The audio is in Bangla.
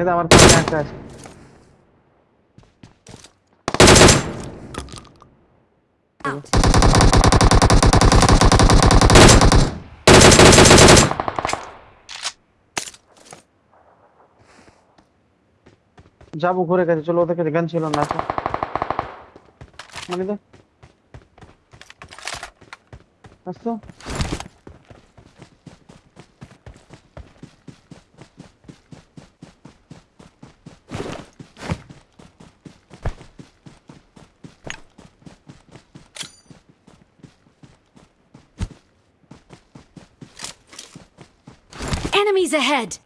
মানে তো আমার সামনে একটা আছে। যাব, ঘুরে গেছে। চলো, ওদের কাছে গান ছিল না মানে আসতো Enemies ahead.